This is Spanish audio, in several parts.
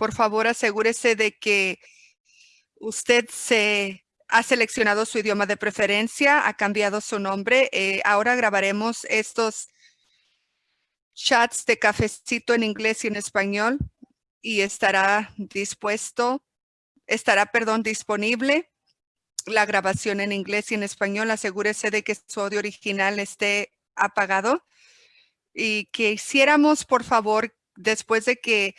Por favor, asegúrese de que usted se ha seleccionado su idioma de preferencia, ha cambiado su nombre. Eh, ahora grabaremos estos chats de cafecito en inglés y en español y estará dispuesto, estará, perdón, disponible la grabación en inglés y en español. Asegúrese de que su audio original esté apagado y que hiciéramos, por favor, después de que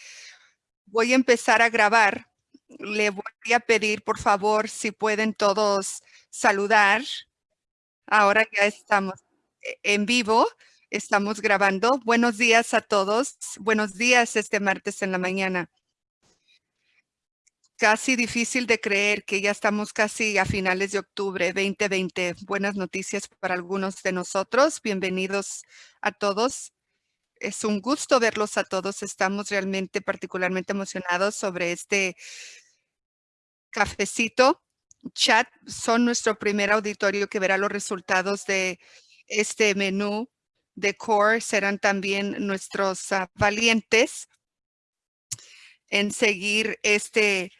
voy a empezar a grabar, le voy a pedir, por favor, si pueden todos saludar. Ahora ya estamos e-, en vivo, estamos grabando. Buenos días a todos. Buenos días este martes en la mañana. Casi difícil de creer que ya estamos casi a finales de octubre 2020. Buenas noticias para algunos de nosotros. Bienvenidos a todos es un gusto verlos a todos. Estamos realmente particularmente emocionados sobre este cafecito chat. Son nuestro primer auditorio que verá los resultados de este menú de core. Serán también nuestros ah, valientes en seguir este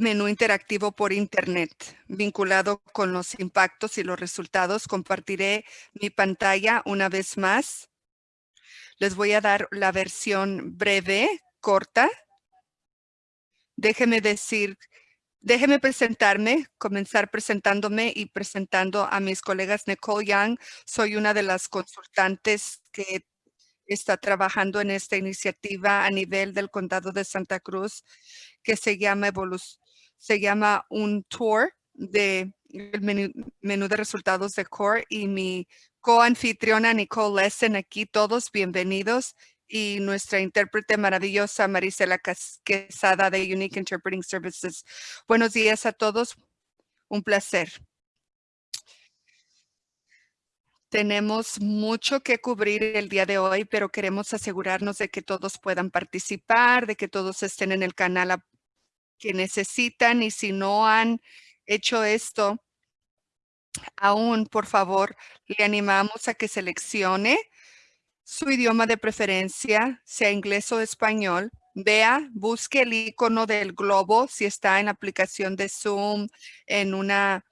menú interactivo por Internet vinculado con los impactos y los resultados. Compartiré mi pantalla una vez más. Les voy a dar la versión breve, corta. Déjeme decir, déjeme presentarme, comenzar presentándome y presentando a mis colegas Nicole Young. Soy una de las consultantes que está trabajando en esta iniciativa a nivel del condado de Santa Cruz que se llama Evolución se llama un tour de el menú, de resultados de CORE y mi coanfitriona Nicole Lessen aquí, todos bienvenidos y nuestra intérprete maravillosa Marisela Quesada de Unique Interpreting Services. Buenos días a todos, un placer. Tenemos mucho que cubrir el día de hoy, pero queremos asegurarnos de que todos puedan participar, de que todos estén en el canal que necesitan y si no han hecho esto, aún por favor le animamos a que seleccione su idioma de preferencia, sea inglés o español. Vea, busque el icono del globo si está en la aplicación de Zoom, en una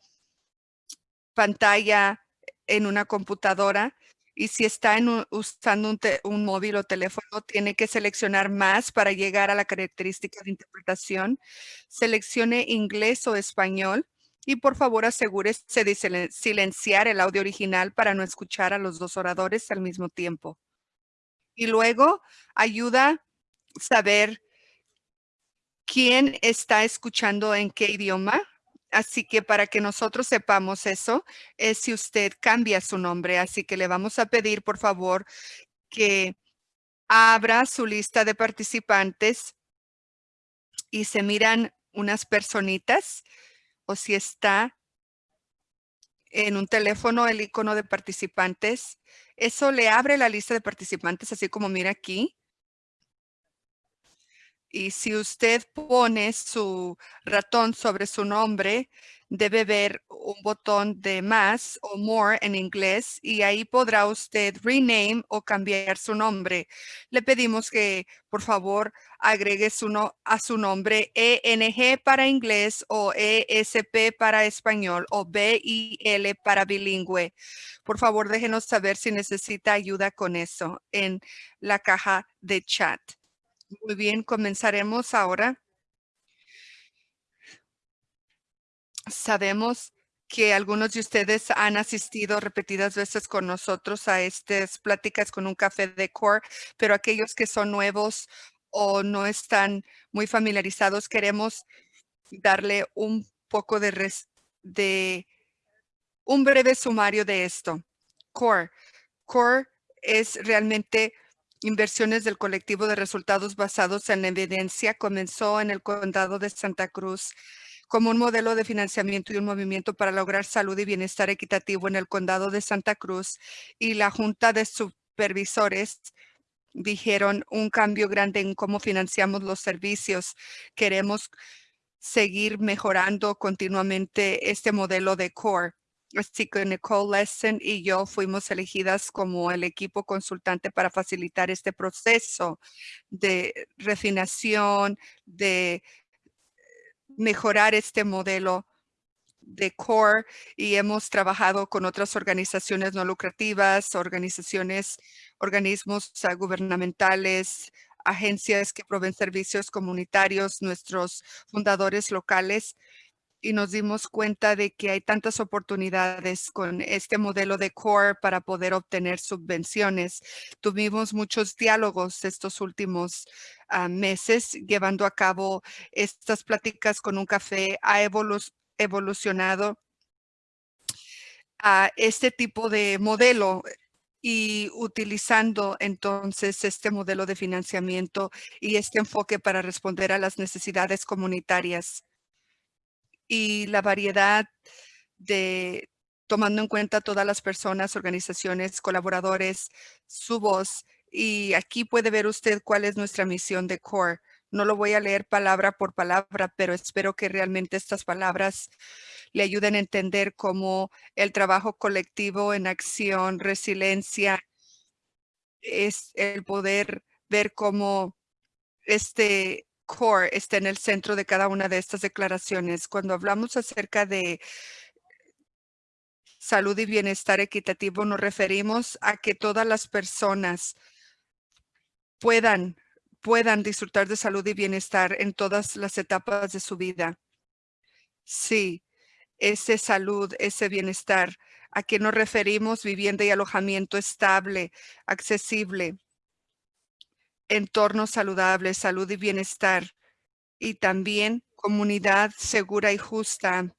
pantalla, en una computadora y si está usando un, móvil o teléfono, tiene que seleccionar más para llegar a la característica de interpretación. Seleccione inglés o español y por favor asegúrese de silenciar el audio original para no escuchar a los dos oradores al mismo tiempo. Y luego ayuda a saber quién está escuchando en qué idioma Así que para que nosotros sepamos eso, es si usted cambia su nombre. Así que le vamos a pedir, por favor, que abra su lista de participantes y se miran unas personitas o si está en un teléfono el icono de participantes, eso le abre la lista de participantes, así como mira aquí. Y si usted pone su ratón sobre su nombre, debe ver un botón de más o more en inglés y ahí podrá usted rename o cambiar su nombre. Le pedimos que por favor agregue su a su nombre ENG para inglés o ESP para español o BIL para bilingüe. Por favor déjenos saber si necesita ayuda con eso en la caja de chat. Muy bien, comenzaremos ahora. Sabemos que algunos de ustedes han asistido repetidas veces con nosotros a estas pláticas con un café de core, pero aquellos que son nuevos o no están muy familiarizados, queremos darle un poco de, de un breve sumario de esto. Core. Core es realmente Inversiones del colectivo de resultados basados en evidencia comenzó en el condado de Santa Cruz como un modelo de financiamiento y un movimiento para lograr salud y bienestar equitativo en el condado de Santa Cruz y la Junta de Supervisores dijeron un cambio grande en cómo financiamos los servicios. Queremos seguir mejorando continuamente este modelo de CORE. Así que Nicole Lesson y yo fuimos elegidas como el equipo consultante para facilitar este proceso de refinación, de mejorar este modelo de CORE y hemos trabajado con otras organizaciones no lucrativas, organizaciones, organismos ah, gubernamentales, agencias que proveen servicios comunitarios, nuestros fundadores locales y nos dimos cuenta de que hay tantas oportunidades con este modelo de CORE para poder obtener subvenciones. Tuvimos muchos diálogos estos últimos ah, meses llevando a cabo estas pláticas con un café. Ha evolucionado a este tipo de modelo y utilizando entonces este modelo de financiamiento y este enfoque para responder a las necesidades comunitarias y la variedad de tomando en cuenta todas las personas, organizaciones, colaboradores, su voz. Y aquí puede ver usted cuál es nuestra misión de CORE. No lo voy a leer palabra por palabra, pero espero que realmente estas palabras le ayuden a entender cómo el trabajo colectivo en acción, resiliencia, es el poder ver cómo este core está en el centro de cada una de estas declaraciones. Cuando hablamos acerca de salud y bienestar equitativo, nos referimos a que todas las personas puedan, puedan disfrutar de salud y bienestar en todas las etapas de su vida. Sí, ese salud, ese bienestar. ¿A qué nos referimos? Vivienda y alojamiento estable, accesible, entorno saludable, salud y bienestar, y también comunidad segura y justa,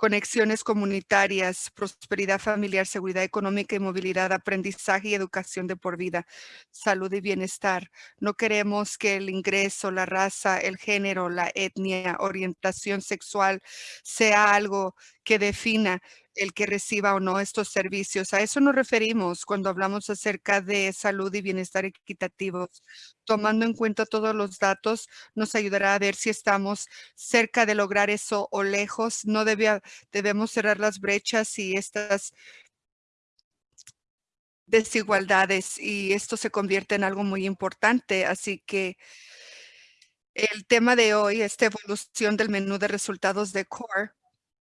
conexiones comunitarias, prosperidad familiar, seguridad económica y movilidad, aprendizaje y educación de por vida, salud y bienestar. No queremos que el ingreso, la raza, el género, la etnia, orientación sexual sea algo que defina el que reciba o no estos servicios. A eso nos referimos cuando hablamos acerca de salud y bienestar equitativos. Tomando en cuenta todos los datos, nos ayudará a ver si estamos cerca de lograr eso o lejos. No debemos cerrar las brechas y estas desigualdades y esto se convierte en algo muy importante. Así que el tema de hoy, esta evolución del menú de resultados de CORE,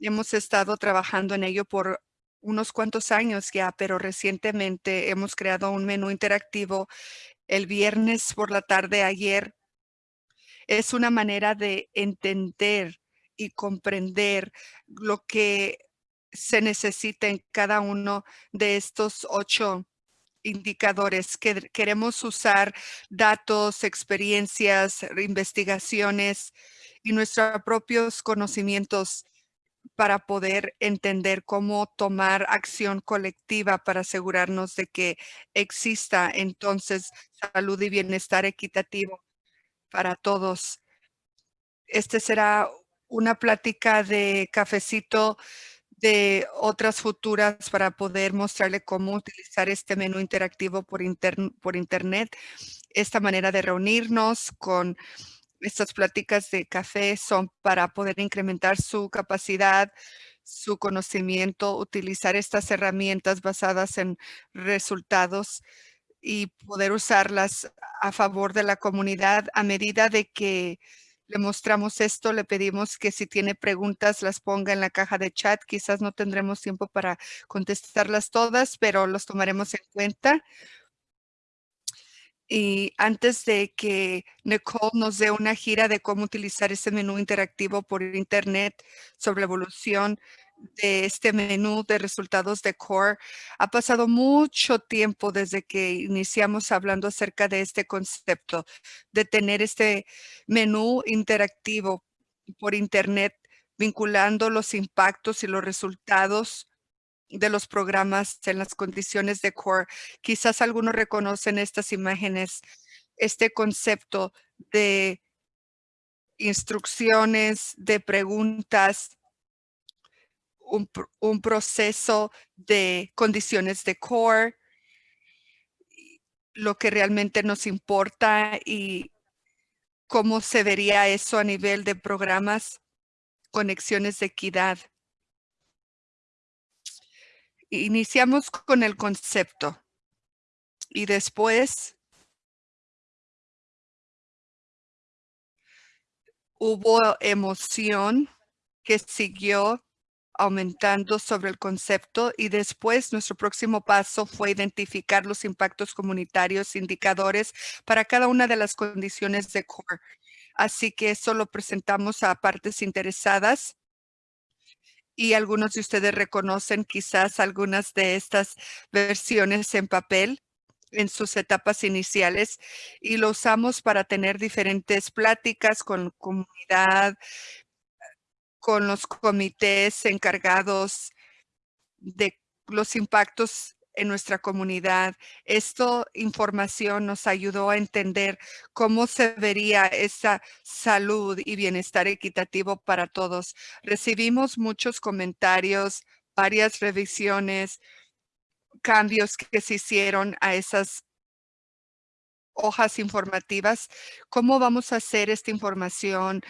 Hemos estado trabajando en ello por unos cuantos años ya, pero recientemente hemos creado un menú interactivo el viernes por la tarde ayer. Es una manera de entender y comprender lo que se necesita en cada uno de estos ocho indicadores que queremos usar datos, experiencias, investigaciones y nuestros propios conocimientos para poder entender cómo tomar acción colectiva para asegurarnos de que exista entonces salud y bienestar equitativo para todos. Este será una plática de cafecito de otras futuras para poder mostrarle cómo utilizar este menú interactivo por, por internet. Esta manera de reunirnos con estas pláticas de café son para poder incrementar su capacidad, su conocimiento, utilizar estas herramientas basadas en resultados y poder usarlas a favor de la comunidad. A medida de que le mostramos esto, le pedimos que si tiene preguntas las ponga en la caja de chat. Quizás no tendremos tiempo para contestarlas todas, pero los tomaremos en cuenta. Y antes de que Nicole nos dé una gira de cómo utilizar ese menú interactivo por internet sobre la evolución de este menú de resultados de Core, ha pasado mucho tiempo desde que iniciamos hablando acerca de este concepto, de tener este menú interactivo por internet, vinculando los impactos y los resultados de los programas en las condiciones de core. Quizás algunos reconocen estas imágenes, este concepto de instrucciones, de preguntas, un, proceso de condiciones de core, lo que realmente nos importa y cómo se vería eso a nivel de programas, conexiones de equidad Iniciamos con el concepto y después hubo emoción que siguió aumentando sobre el concepto y después nuestro próximo paso fue identificar los impactos comunitarios, indicadores para cada una de las condiciones de CORE. Así que eso lo presentamos a partes interesadas y algunos de ustedes reconocen quizás algunas de estas versiones en papel en sus etapas iniciales y lo usamos para tener diferentes pláticas con comunidad, con los comités encargados de los impactos en nuestra comunidad. Esta información nos ayudó a entender cómo se vería esa salud y bienestar equitativo para todos. Recibimos muchos comentarios, varias revisiones, cambios que se hicieron a esas hojas informativas. ¿Cómo vamos a hacer esta información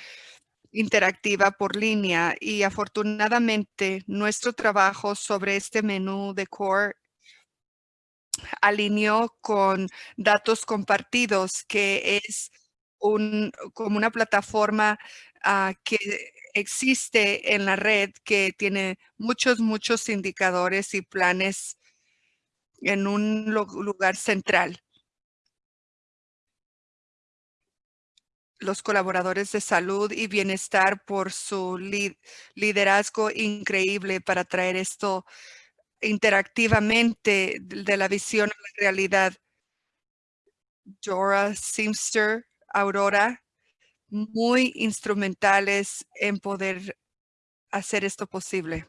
interactiva por línea? Y afortunadamente, nuestro trabajo sobre este menú de Core alineó con datos compartidos, que es un, como una plataforma ah, que existe en la red que tiene muchos, muchos indicadores y planes en un lugar central. Los colaboradores de salud y bienestar por su liderazgo increíble para traer esto interactivamente de la visión a la realidad. Dora, Simster, Aurora, muy instrumentales en poder hacer esto posible.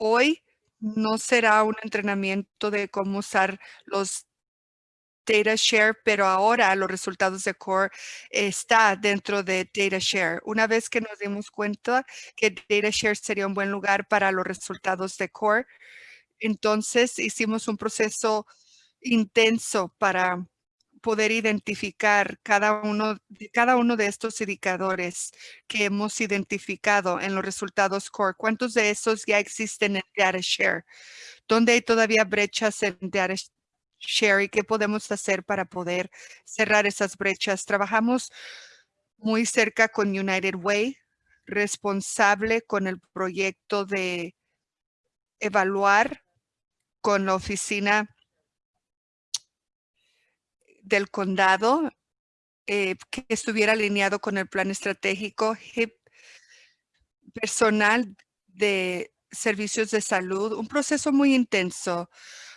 Hoy no será un entrenamiento de cómo usar los Data Share, pero ahora los resultados de Core está dentro de Data Share. Una vez que nos dimos cuenta que Data Share sería un buen lugar para los resultados de Core, entonces hicimos un proceso intenso para poder identificar cada uno, cada uno de estos indicadores que hemos identificado en los resultados core. ¿Cuántos de esos ya existen en DataShare? ¿Dónde hay todavía brechas en DataShare y qué podemos hacer para poder cerrar esas brechas? Trabajamos muy cerca con United Way, responsable con el proyecto de evaluar con la oficina del condado eh, que estuviera alineado con el plan estratégico personal de servicios de salud, un proceso muy intenso,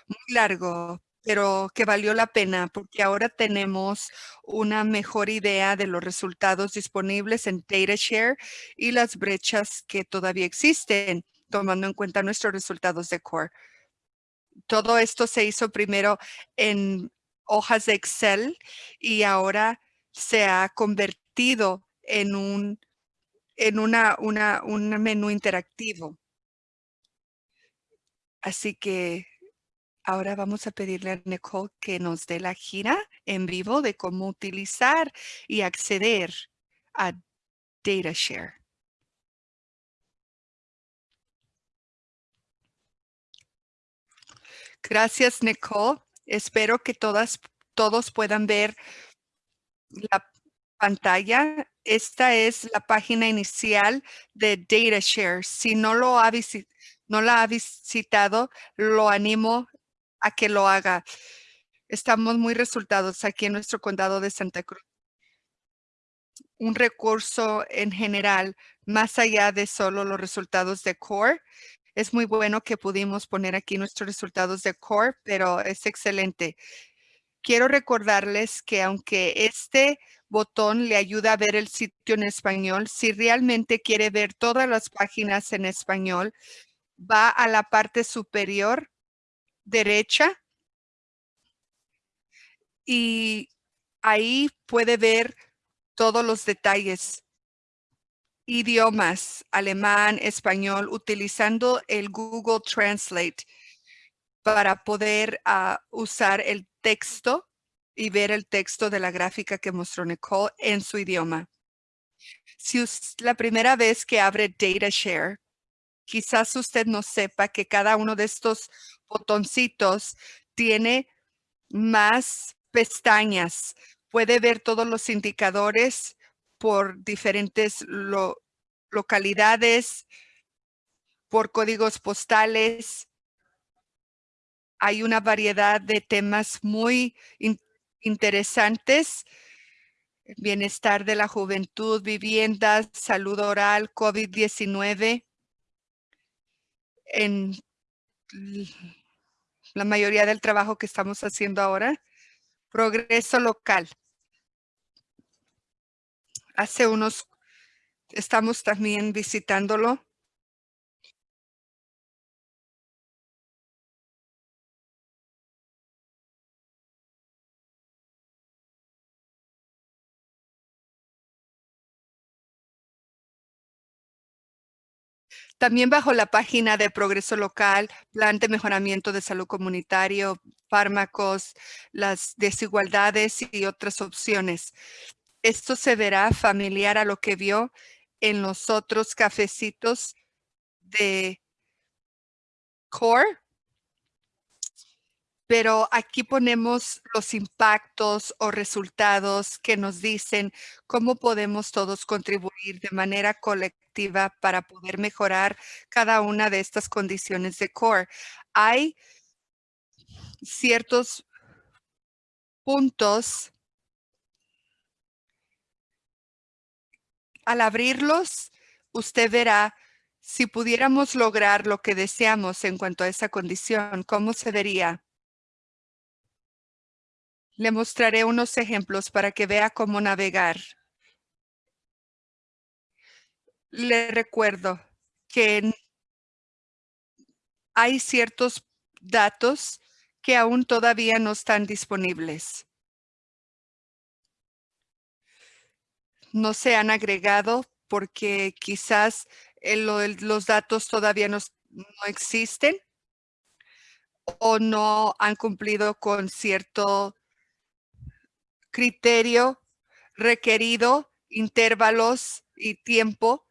muy largo, pero que valió la pena porque ahora tenemos una mejor idea de los resultados disponibles en DataShare y las brechas que todavía existen, tomando en cuenta nuestros resultados de CORE. Todo esto se hizo primero en hojas de Excel y ahora se ha convertido en un, en una, una, un menú interactivo. Así que ahora vamos a pedirle a Nicole que nos dé la gira en vivo de cómo utilizar y acceder a DataShare. Gracias, Nicole. Espero que todas, todos puedan ver la pantalla. Esta es la página inicial de DataShare. Si no, lo ha no la ha visitado, lo animo a que lo haga. Estamos muy resultados aquí en nuestro condado de Santa Cruz. Un recurso en general, más allá de solo los resultados de CORE, es muy bueno que pudimos poner aquí nuestros resultados de core, pero es excelente. Quiero recordarles que aunque este botón le ayuda a ver el sitio en español, si realmente quiere ver todas las páginas en español, va a la parte superior derecha y ahí puede ver todos los detalles idiomas, alemán, español, utilizando el Google Translate para poder ah, usar el texto y ver el texto de la gráfica que mostró Nicole en su idioma. Si es la primera vez que abre DataShare, Quizás usted no sepa que cada uno de estos botoncitos tiene más pestañas. Puede ver todos los indicadores por diferentes localidades, por códigos postales. Hay una variedad de temas muy interesantes. Bienestar de la juventud, viviendas, salud oral, COVID-19. En la mayoría del trabajo que estamos haciendo ahora. Progreso local. Hace unos, estamos también visitándolo También bajo la página de Progreso Local, Plan de Mejoramiento de Salud Comunitario, fármacos, las desigualdades y otras opciones. Esto se verá familiar a lo que vio en los otros cafecitos de Core pero aquí ponemos los impactos o resultados que nos dicen cómo podemos todos contribuir de manera colectiva para poder mejorar cada una de estas condiciones de core. Hay ciertos puntos al abrirlos, usted verá si pudiéramos lograr lo que deseamos en cuanto a esa condición, ¿cómo se vería? Le mostraré unos ejemplos para que vea cómo navegar. Le recuerdo que hay ciertos datos que aún todavía no están disponibles. No se han agregado porque quizás los datos todavía no existen o no han cumplido con cierto criterio requerido, intervalos y tiempo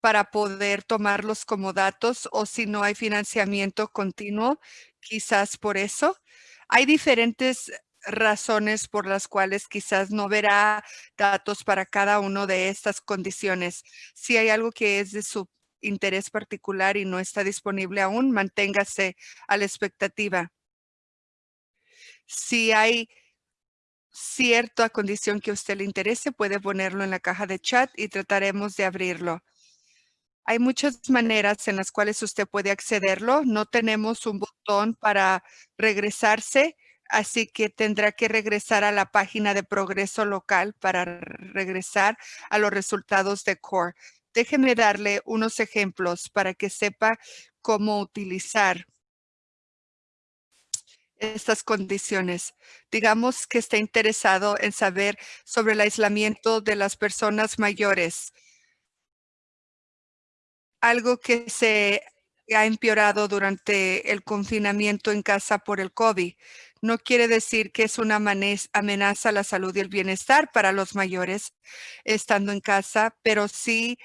para poder tomarlos como datos o si no hay financiamiento continuo, quizás por eso. Hay diferentes razones por las cuales quizás no verá datos para cada una de estas condiciones. Si hay algo que es de su interés particular y no está disponible aún, manténgase a la expectativa. Si hay cierta condición que a usted le interese, puede ponerlo en la caja de chat y trataremos de abrirlo. Hay muchas maneras en las cuales usted puede accederlo. No tenemos un botón para regresarse, así que tendrá que regresar a la página de progreso local para regresar a los resultados de CORE. Déjeme darle unos ejemplos para que sepa cómo utilizar estas condiciones. Digamos que está interesado en saber sobre el aislamiento de las personas mayores. Algo que se ha empeorado durante el confinamiento en casa por el COVID. No quiere decir que es una amenaza a la salud y el bienestar para los mayores estando en casa, pero sí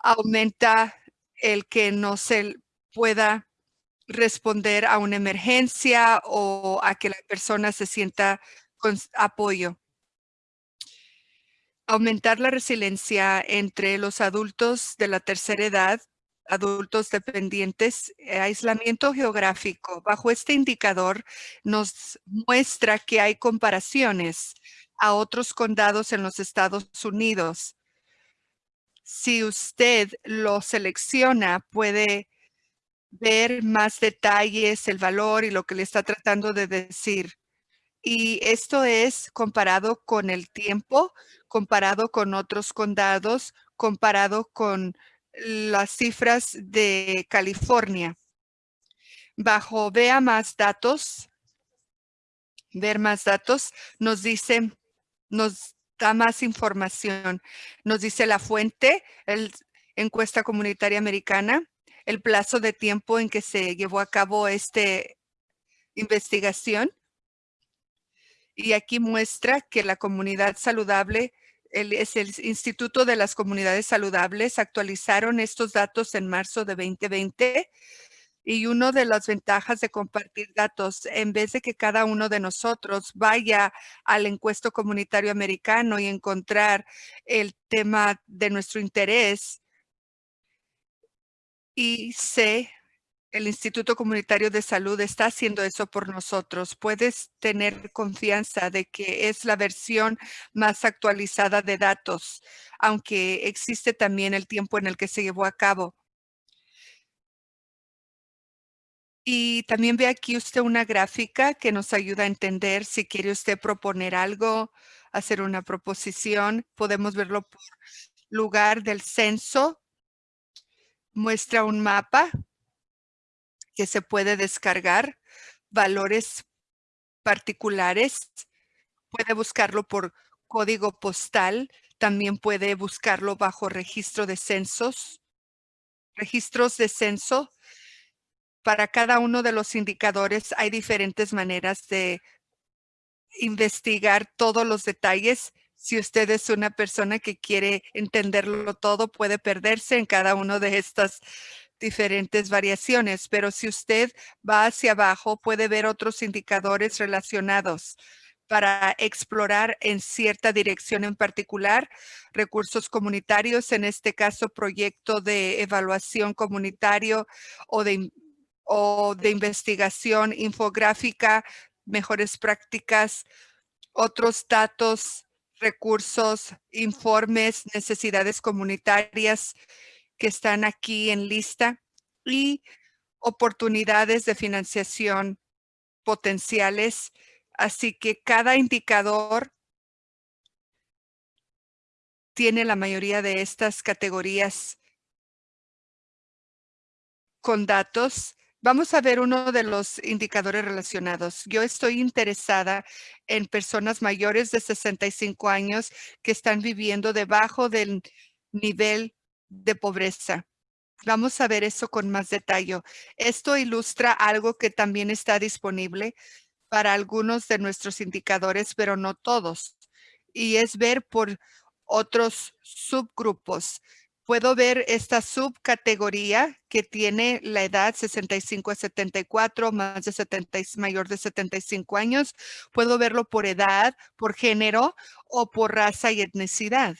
aumenta el que no se pueda responder a una emergencia o a que la persona se sienta con apoyo. Aumentar la resiliencia entre los adultos de la tercera edad, adultos dependientes, eh, aislamiento geográfico. Bajo este indicador nos muestra que hay comparaciones a otros condados en los Estados Unidos. Si usted lo selecciona, puede ver más detalles, el valor y lo que le está tratando de decir. Y esto es comparado con el tiempo, comparado con otros condados, comparado con las cifras de California. Bajo vea más datos, ver más datos, nos dice, nos da más información. Nos dice la fuente, el encuesta comunitaria americana, el plazo de tiempo en que se llevó a cabo esta investigación. Y aquí muestra que la comunidad saludable el, es el Instituto de las Comunidades Saludables, actualizaron estos datos en marzo de 2020 y una de las ventajas de compartir datos, en vez de que cada uno de nosotros vaya al encuesto comunitario americano y encontrar el tema de nuestro interés, y sé el Instituto Comunitario de Salud está haciendo eso por nosotros. Puedes tener confianza de que es la versión más actualizada de datos, aunque existe también el tiempo en el que se llevó a cabo. Y también ve aquí usted una gráfica que nos ayuda a entender si quiere usted proponer algo, hacer una proposición. Podemos verlo por lugar del censo. Muestra un mapa que se puede descargar, valores particulares, puede buscarlo por código postal, también puede buscarlo bajo registro de censos, registros de censo. Para cada uno de los indicadores hay diferentes maneras de investigar todos los detalles. Si usted es una persona que quiere entenderlo todo, puede perderse en cada uno de estas diferentes variaciones, pero si usted va hacia abajo puede ver otros indicadores relacionados para explorar en cierta dirección en particular, recursos comunitarios, en este caso proyecto de evaluación comunitario o de, o de investigación infográfica, mejores prácticas, otros datos, recursos, informes, necesidades comunitarias, que están aquí en lista y oportunidades de financiación potenciales. Así que cada indicador tiene la mayoría de estas categorías con datos. Vamos a ver uno de los indicadores relacionados. Yo estoy interesada en personas mayores de 65 años que están viviendo debajo del nivel de pobreza. Vamos a ver eso con más detalle. Esto ilustra algo que también está disponible para algunos de nuestros indicadores, pero no todos. Y es ver por otros subgrupos. Puedo ver esta subcategoría que tiene la edad 65 a 74, más de 70, mayor de 75 años. Puedo verlo por edad, por género o por raza y etnicidad.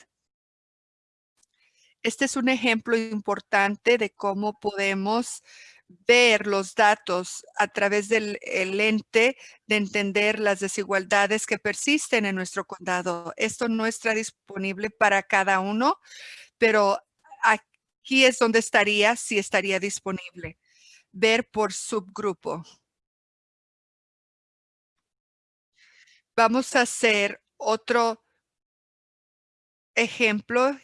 Este es un ejemplo importante de cómo podemos ver los datos a través del lente de entender las desigualdades que persisten en nuestro condado. Esto no está disponible para cada uno, pero aquí es donde estaría, si estaría disponible. Ver por subgrupo. Vamos a hacer otro ejemplo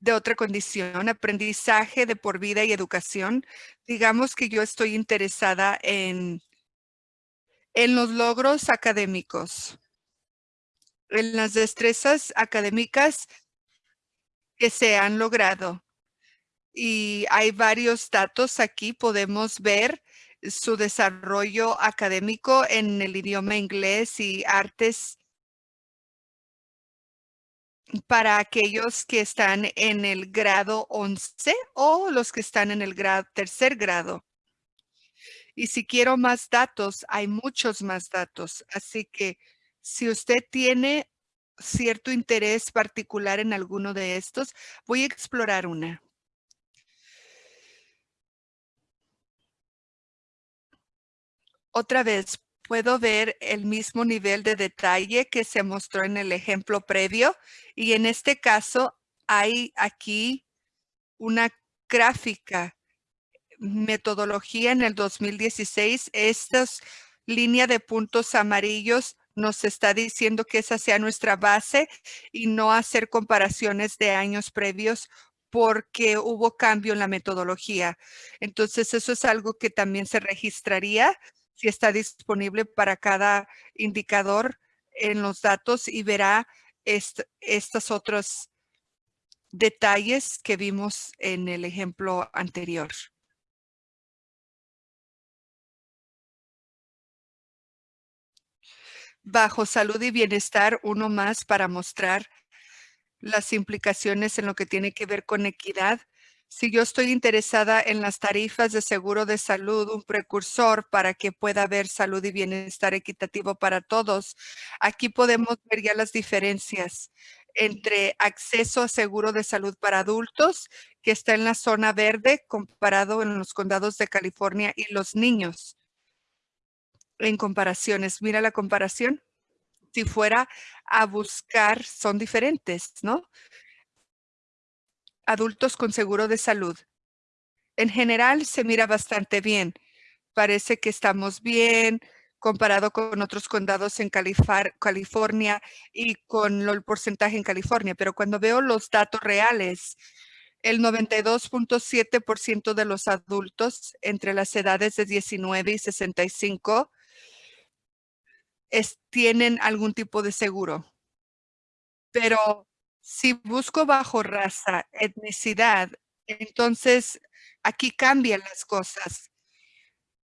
de otra condición, aprendizaje de por vida y educación. Digamos que yo estoy interesada en, en los logros académicos, en las destrezas académicas que se han logrado. Y hay varios datos aquí. Podemos ver su desarrollo académico en el idioma inglés y artes para aquellos que están en el grado 11 o los que están en el tercer grado. Y si quiero más datos, hay muchos más datos. Así que si usted tiene cierto interés particular en alguno de estos, voy a explorar una. Otra vez, puedo ver el mismo nivel de detalle que se mostró en el ejemplo previo. Y en este caso hay aquí una gráfica metodología en el 2016. Esta línea de puntos amarillos nos está diciendo que esa sea nuestra base y no hacer comparaciones de años previos porque hubo cambio en la metodología. Entonces, eso es algo que también se registraría si está disponible para cada indicador en los datos y verá estos otros detalles que vimos en el ejemplo anterior. Bajo salud y bienestar, uno más para mostrar las implicaciones en lo que tiene que ver con equidad. Si yo estoy interesada en las tarifas de seguro de salud, un precursor para que pueda haber salud y bienestar equitativo para todos, aquí podemos ver ya las diferencias entre acceso a seguro de salud para adultos, que está en la zona verde, comparado en los condados de California y los niños. En comparaciones, mira la comparación. Si fuera a buscar, son diferentes, ¿no? adultos con seguro de salud. En general se mira bastante bien. Parece que estamos bien comparado con otros condados en California y con el porcentaje en California. Pero cuando veo los datos reales, el 92.7% de los adultos entre las edades de 19 y 65 tienen algún tipo de seguro. Pero si busco bajo raza, etnicidad, entonces aquí cambian las cosas.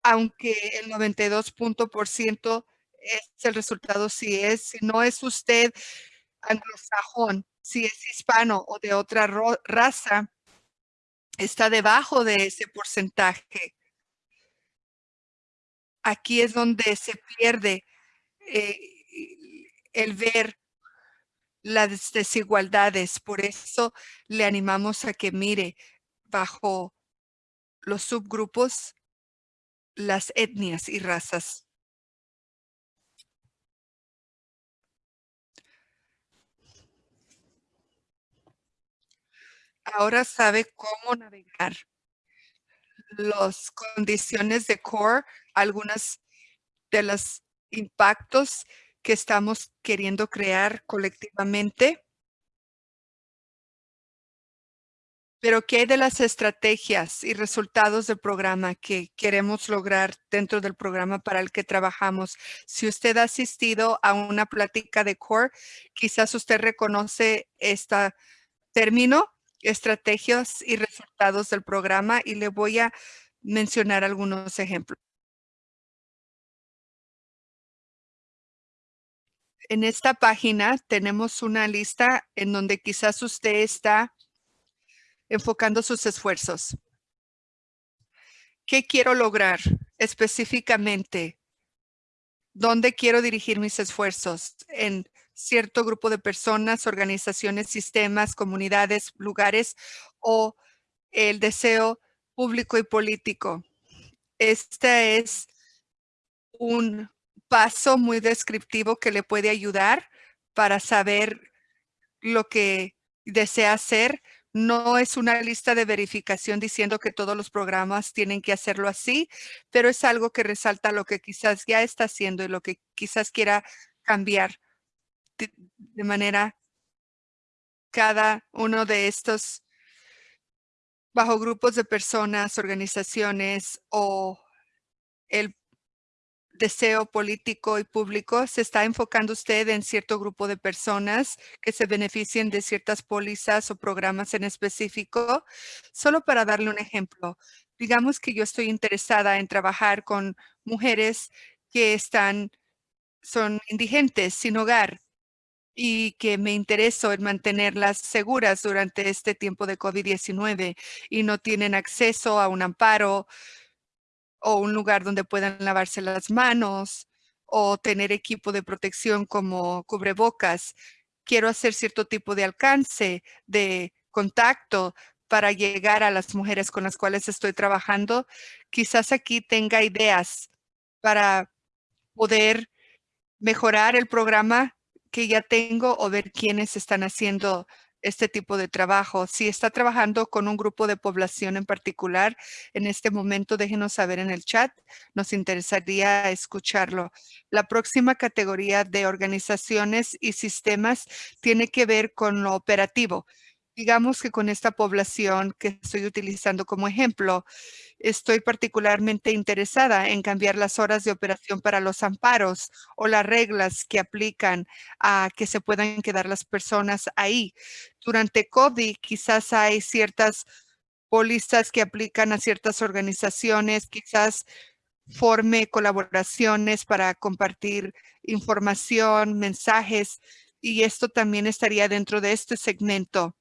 Aunque el 92% es el resultado si es, si no es usted anglosajón, si es hispano o de otra raza, está debajo de ese porcentaje. Aquí es donde se pierde eh, el ver las desigualdades. Por eso le animamos a que mire bajo los subgrupos las etnias y razas. Ahora sabe cómo navegar las condiciones de core, algunas de los impactos que estamos queriendo crear colectivamente. Pero ¿qué hay de las estrategias y resultados del programa que queremos lograr dentro del programa para el que trabajamos? Si usted ha asistido a una plática de CORE, quizás usted reconoce este término, estrategias y resultados del programa y le voy a mencionar algunos ejemplos. En esta página tenemos una lista en donde quizás usted está enfocando sus esfuerzos. ¿Qué quiero lograr específicamente? ¿Dónde quiero dirigir mis esfuerzos? En cierto grupo de personas, organizaciones, sistemas, comunidades, lugares o el deseo público y político. Este es un paso muy descriptivo que le puede ayudar para saber lo que desea hacer. No es una lista de verificación diciendo que todos los programas tienen que hacerlo así, pero es algo que resalta lo que quizás ya está haciendo y lo que quizás quiera cambiar de, de manera cada uno de estos bajo grupos de personas, organizaciones o el deseo político y público, se está enfocando usted en cierto grupo de personas que se beneficien de ciertas pólizas o programas en específico. Solo para darle un ejemplo, digamos que yo estoy interesada en trabajar con mujeres que están, son indigentes, sin hogar, y que me intereso en mantenerlas seguras durante este tiempo de COVID-19 y no tienen acceso a un amparo o un lugar donde puedan lavarse las manos o tener equipo de protección como cubrebocas. Quiero hacer cierto tipo de alcance, de contacto para llegar a las mujeres con las cuales estoy trabajando. Quizás aquí tenga ideas para poder mejorar el programa que ya tengo o ver quiénes están haciendo este tipo de trabajo. Si está trabajando con un grupo de población en particular, en este momento déjenos saber en el chat. Nos interesaría escucharlo. La próxima categoría de organizaciones y sistemas tiene que ver con lo operativo. Digamos que con esta población que estoy utilizando como ejemplo, estoy particularmente interesada en cambiar las horas de operación para los amparos o las reglas que aplican a que se puedan quedar las personas ahí. Durante COVID quizás hay ciertas pólizas que aplican a ciertas organizaciones, quizás forme colaboraciones para compartir información, mensajes, y esto también estaría dentro de este segmento.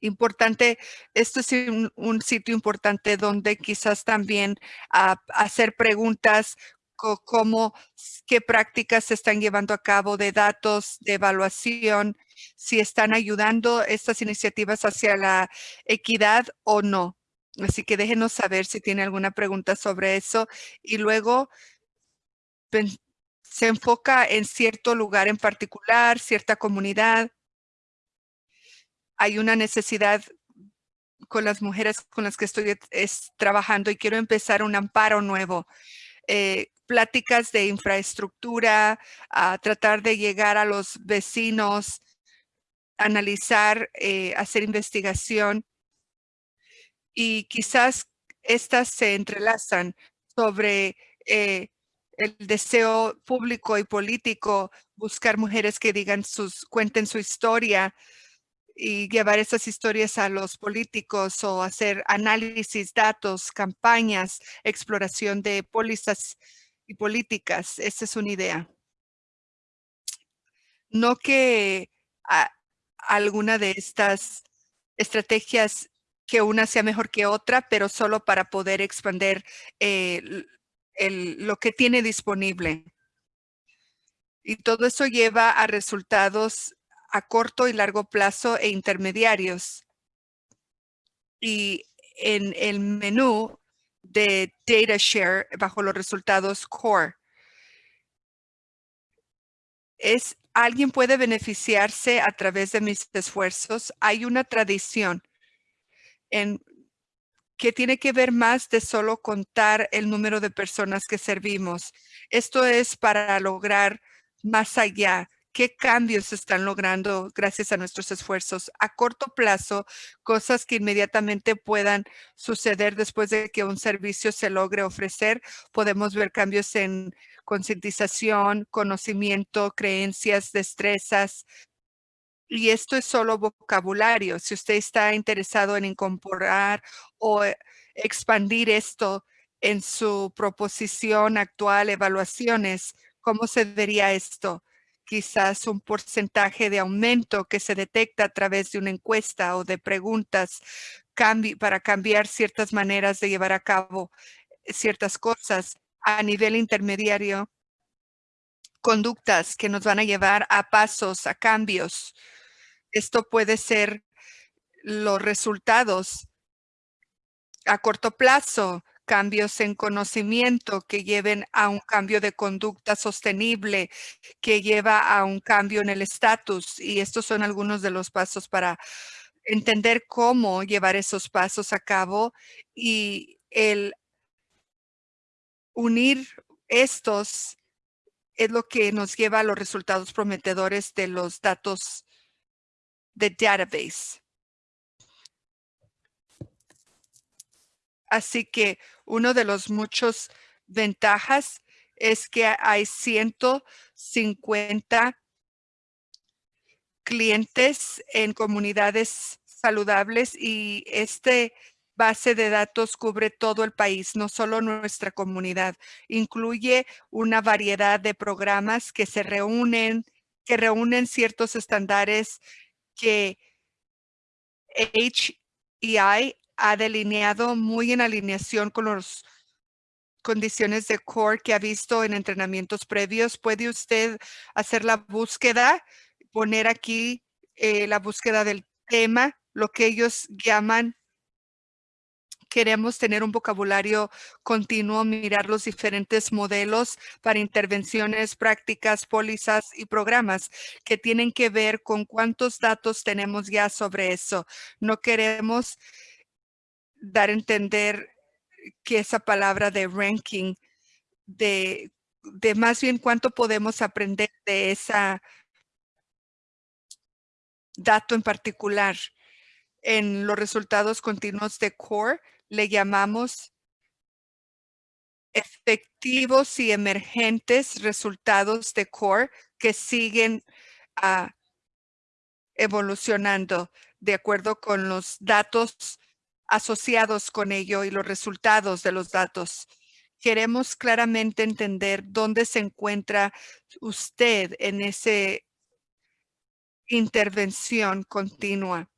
Importante, esto es un, sitio importante donde quizás también ah, hacer preguntas como qué prácticas se están llevando a cabo de datos, de evaluación, si están ayudando estas iniciativas hacia la equidad o no. Así que déjenos saber si tiene alguna pregunta sobre eso. Y luego se enfoca en cierto lugar en particular, cierta comunidad. Hay una necesidad con las mujeres con las que estoy trabajando y quiero empezar un amparo nuevo. Eh, pláticas de infraestructura, a tratar de llegar a los vecinos, analizar, eh, hacer investigación y quizás estas se entrelazan sobre eh, el deseo público y político, buscar mujeres que digan sus, cuenten su historia y llevar esas historias a los políticos o hacer análisis, datos, campañas, exploración de pólizas y políticas. Esa es una idea. No que alguna de estas estrategias que una sea mejor que otra, pero solo para poder expandir eh, lo que tiene disponible. Y todo eso lleva a resultados a corto y largo plazo e intermediarios. Y en el menú de Data Share bajo los resultados Core, es alguien puede beneficiarse a través de mis esfuerzos. Hay una tradición en que tiene que ver más de solo contar el número de personas que servimos. Esto es para lograr más allá. ¿Qué cambios se están logrando gracias a nuestros esfuerzos? A corto plazo, cosas que inmediatamente puedan suceder después de que un servicio se logre ofrecer. Podemos ver cambios en concientización, conocimiento, creencias, destrezas, y esto es solo vocabulario. Si usted está interesado en incorporar o expandir esto en su proposición actual, evaluaciones, ¿cómo se vería esto? Quizás un porcentaje de aumento que se detecta a través de una encuesta o de preguntas para cambiar ciertas maneras de llevar a cabo ciertas cosas a nivel intermediario conductas que nos van a llevar a pasos, a cambios. Esto puede ser los resultados a corto plazo, cambios en conocimiento que lleven a un cambio de conducta sostenible, que lleva a un cambio en el estatus. Y estos son algunos de los pasos para entender cómo llevar esos pasos a cabo y el unir estos es lo que nos lleva a los resultados prometedores de los datos the database. Así que uno de los muchos ventajas es que hay 150 clientes en comunidades saludables y este base de datos cubre todo el país, no solo nuestra comunidad. Incluye una variedad de programas que se reúnen, que reúnen ciertos estándares que HEI ha delineado muy en alineación con las condiciones de core que ha visto en entrenamientos previos. Puede usted hacer la búsqueda, poner aquí eh, la búsqueda del tema, lo que ellos llaman queremos tener un vocabulario continuo, mirar los diferentes modelos para intervenciones, prácticas, pólizas y programas que tienen que ver con cuántos datos tenemos ya sobre eso. No queremos dar a entender que esa palabra de ranking, de, de más bien cuánto podemos aprender de esa dato en particular. En los resultados continuos de CORE le llamamos efectivos y emergentes resultados de core que siguen ah, evolucionando de acuerdo con los datos asociados con ello y los resultados de los datos. queremos claramente entender dónde se encuentra usted en ese intervención continua.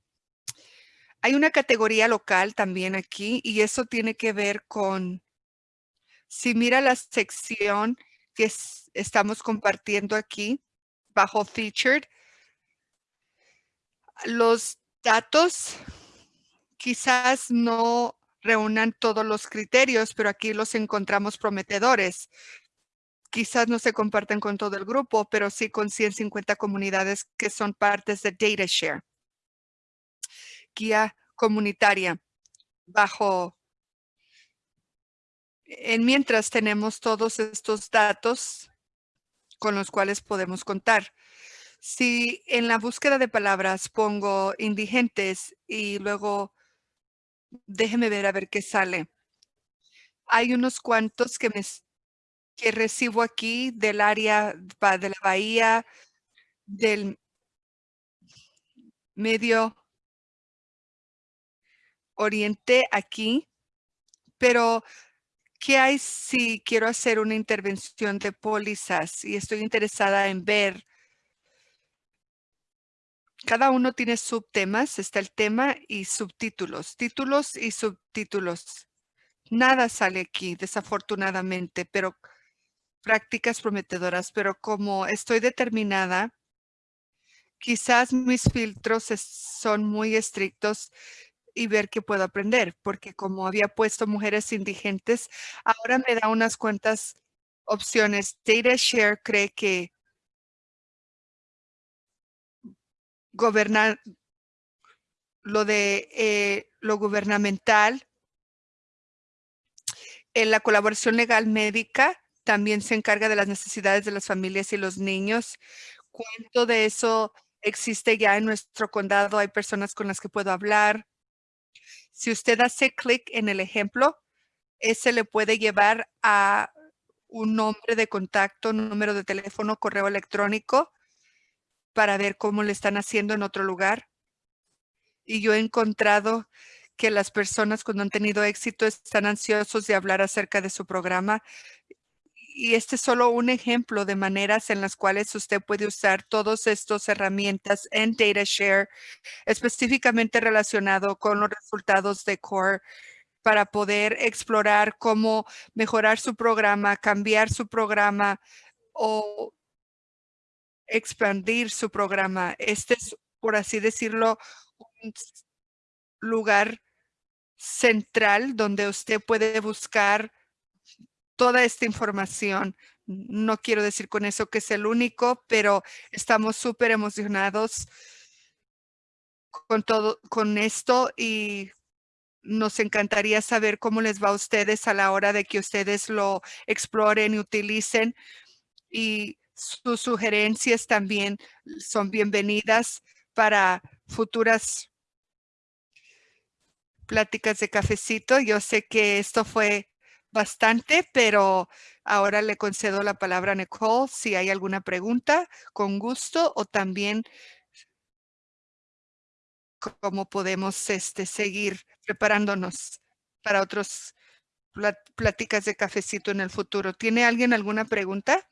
Hay una categoría local también aquí y eso tiene que ver con, si mira la sección que estamos compartiendo aquí bajo featured, los datos quizás no reúnan todos los criterios, pero aquí los encontramos prometedores. Quizás no se comparten con todo el grupo, pero sí con 150 comunidades que son partes de DataShare guía comunitaria bajo en mientras tenemos todos estos datos con los cuales podemos contar. Si en la búsqueda de palabras pongo indigentes y luego déjeme ver a ver qué sale. Hay unos cuantos que me que recibo aquí del área de la bahía, del medio oriente aquí, pero ¿qué hay si quiero hacer una intervención de pólizas y estoy interesada en ver? Cada uno tiene subtemas, está el tema y subtítulos, títulos y subtítulos. Nada sale aquí, desafortunadamente, pero prácticas prometedoras, pero como estoy determinada, quizás mis filtros son muy estrictos y ver qué puedo aprender, porque como había puesto mujeres indigentes, ahora me da unas cuantas opciones. DataShare cree que gobernar lo de eh, lo gubernamental, en la colaboración legal médica también se encarga de las necesidades de las familias y los niños. ¿Cuánto de eso existe ya en nuestro condado? Hay personas con las que puedo hablar. Si usted hace clic en el ejemplo, ese le puede llevar a un nombre de contacto, número de teléfono, correo electrónico para ver cómo le están haciendo en otro lugar. Y yo he encontrado que las personas cuando han tenido éxito están ansiosos de hablar acerca de su programa. Y este es solo un ejemplo de maneras en las cuales usted puede usar todas estas herramientas en DataShare específicamente relacionado con los resultados de CORE para poder explorar cómo mejorar su programa, cambiar su programa o expandir su programa. Este es, por así decirlo, un lugar central donde usted puede buscar toda esta información. No quiero decir con eso que es el único, pero estamos súper emocionados con todo, con esto y nos encantaría saber cómo les va a ustedes a la hora de que ustedes lo exploren y utilicen y sus sugerencias también son bienvenidas para futuras pláticas de cafecito. Yo sé que esto fue bastante, pero ahora le concedo la palabra a Nicole si hay alguna pregunta, con gusto, o también cómo podemos este, seguir preparándonos para otras pláticas de cafecito en el futuro. ¿Tiene alguien alguna pregunta?